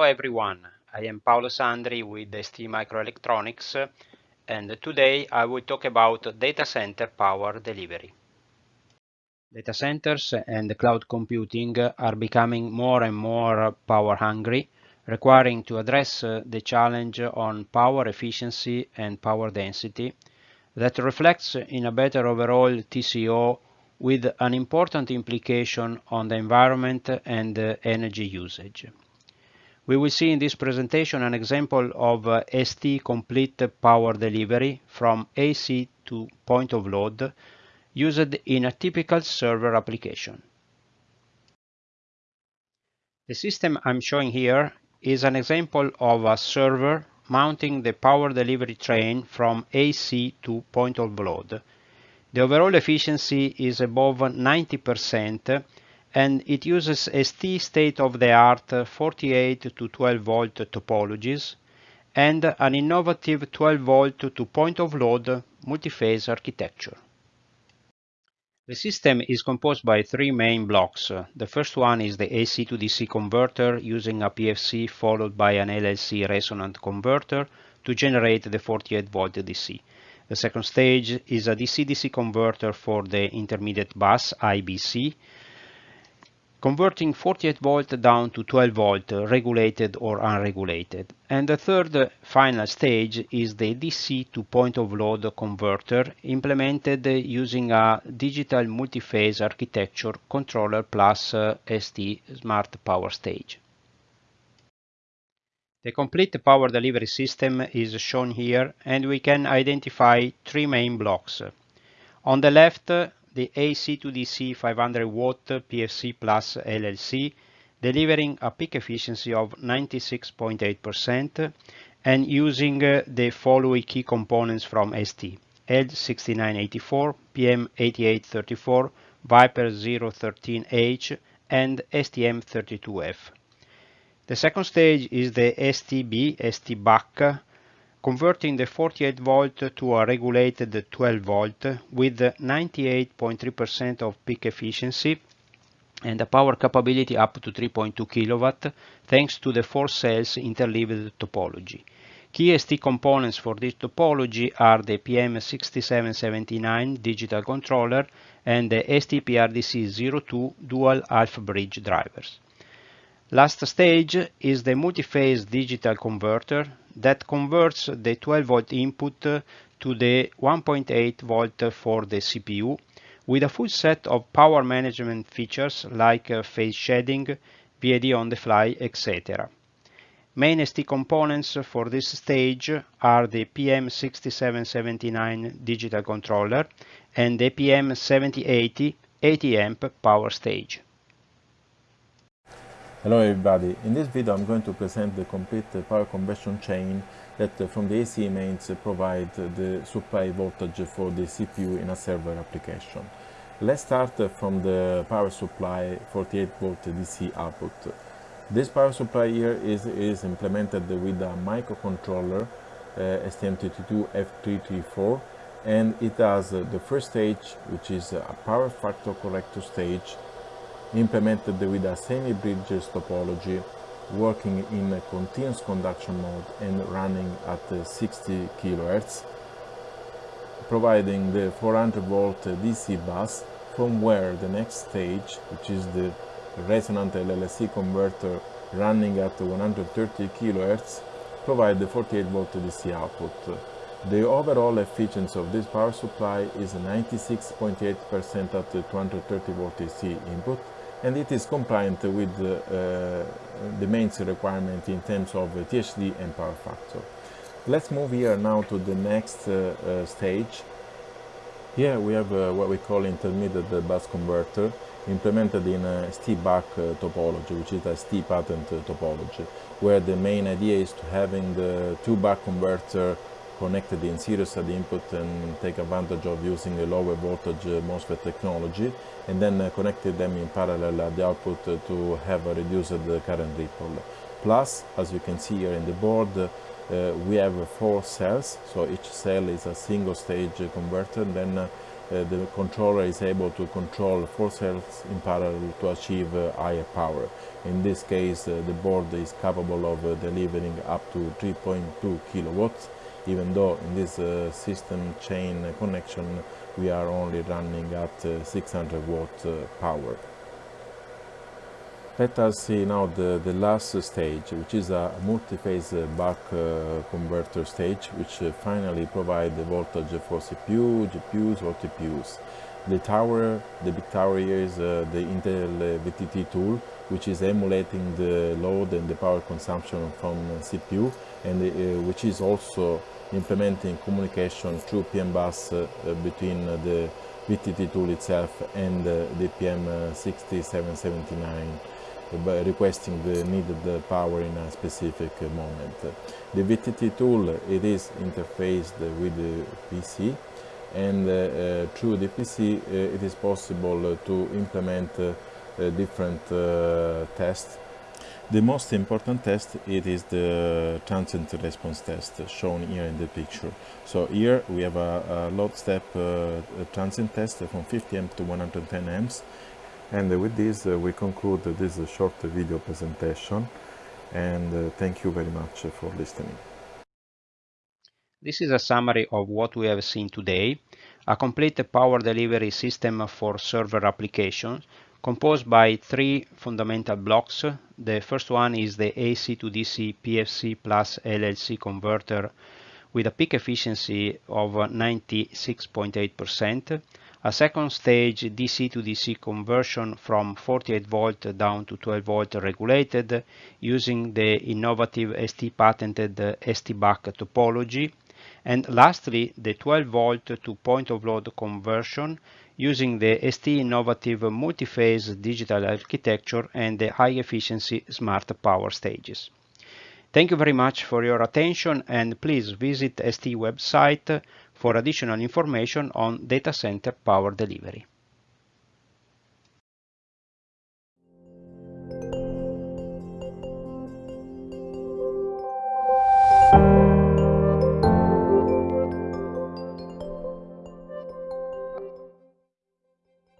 Hello everyone, I am Paolo Sandri with ST Microelectronics and today I will talk about data center power delivery. Data centers and cloud computing are becoming more and more power hungry, requiring to address the challenge on power efficiency and power density that reflects in a better overall TCO with an important implication on the environment and energy usage. We will see in this presentation an example of uh, ST complete power delivery from AC to point of load used in a typical server application. The system I'm showing here is an example of a server mounting the power delivery train from AC to point of load. The overall efficiency is above 90% and it uses ST state-of-the-art uh, 48 to 12 volt topologies and an innovative 12 volt to point of load multi-phase architecture. The system is composed by three main blocks. The first one is the AC to DC converter using a PFC followed by an LLC resonant converter to generate the 48 volt DC. The second stage is a DC-DC converter for the intermediate bus IBC converting 48 volt down to 12 volt regulated or unregulated. And the third final stage is the DC to point of load converter implemented using a digital multi-phase architecture controller plus uh, ST smart power stage. The complete power delivery system is shown here and we can identify three main blocks. On the left the AC to DC 500 watt PFC plus LLC, delivering a peak efficiency of 96.8% and using uh, the following key components from ST. L6984, PM8834, Viper 013H, and STM32F. The second stage is the STB, ST-BUCK converting the 48 volt to a regulated 12 volt with 98.3% of peak efficiency and a power capability up to 3.2 kW thanks to the four cells interleaved topology. Key ST components for this topology are the PM6779 digital controller and the STPRDC02 dual half bridge drivers. Last stage is the multi-phase digital converter that converts the 12 volt input to the 1.8 volt for the CPU with a full set of power management features like uh, phase shedding, VID on the fly, etc. Main ST components for this stage are the PM6779 digital controller and the PM7080 80 amp power stage. Hello everybody, in this video I'm going to present the complete power conversion chain that uh, from the AC mains provide the supply voltage for the CPU in a server application. Let's start uh, from the power supply 48 volt DC output. This power supply here is, is implemented with a microcontroller uh, STM32F334 and it has uh, the first stage which is a power factor corrector stage implemented with a semi-bridgeless topology working in a continuous conduction mode and running at uh, 60 kHz, providing the 400 volt DC bus from where the next stage, which is the resonant LLC converter running at 130 kHz, provide the 48 volt DC output. The overall efficiency of this power supply is 96.8% at the 230 volt DC input and it is compliant with uh, the main requirement in terms of THD and power factor. Let's move here now to the next uh, uh, stage. Here we have what we call intermediate bus converter implemented in a ST-BUCK topology, which is a ST patent topology, where the main idea is to having the two buck converter connected in series at the input and take advantage of using a lower voltage MOSFET technology and then uh, connected them in parallel at the output uh, to have a reduced current ripple. Plus, as you can see here in the board, uh, we have four cells, so each cell is a single stage converter, then uh, the controller is able to control four cells in parallel to achieve uh, higher power. In this case, uh, the board is capable of uh, delivering up to 3.2 kilowatts, even though in this uh, system chain connection we are only running at uh, 600 watt power. Let us see now the, the last stage, which is a multi-phase buck uh, converter stage, which uh, finally provides the voltage for CPU, GPUs or TPUs. The tower, the big tower here is uh, the Intel VTT tool, which is emulating the load and the power consumption from CPU, and uh, which is also implementing communication through PM bus uh, between the VTT tool itself and the PM6779 by requesting the needed power in a specific moment. The VTT tool, it is interfaced with the PC and uh, uh, through the PC uh, it is possible to implement different tests the most important test it is the transient response test shown here in the picture. So here we have a, a load step uh, transient test from 50 amps to 110 amps and with this uh, we conclude this short video presentation and uh, thank you very much for listening. This is a summary of what we have seen today, a complete power delivery system for server applications composed by three fundamental blocks. The first one is the AC to DC PFC plus LLC converter with a peak efficiency of 96.8% a second stage DC to DC conversion from 48 volt down to 12 volt regulated using the innovative ST patented ST-buck topology. And lastly, the 12 volt to point of load conversion using the ST innovative multi-phase digital architecture and the high efficiency smart power stages. Thank you very much for your attention and please visit ST website for additional information on data center power delivery.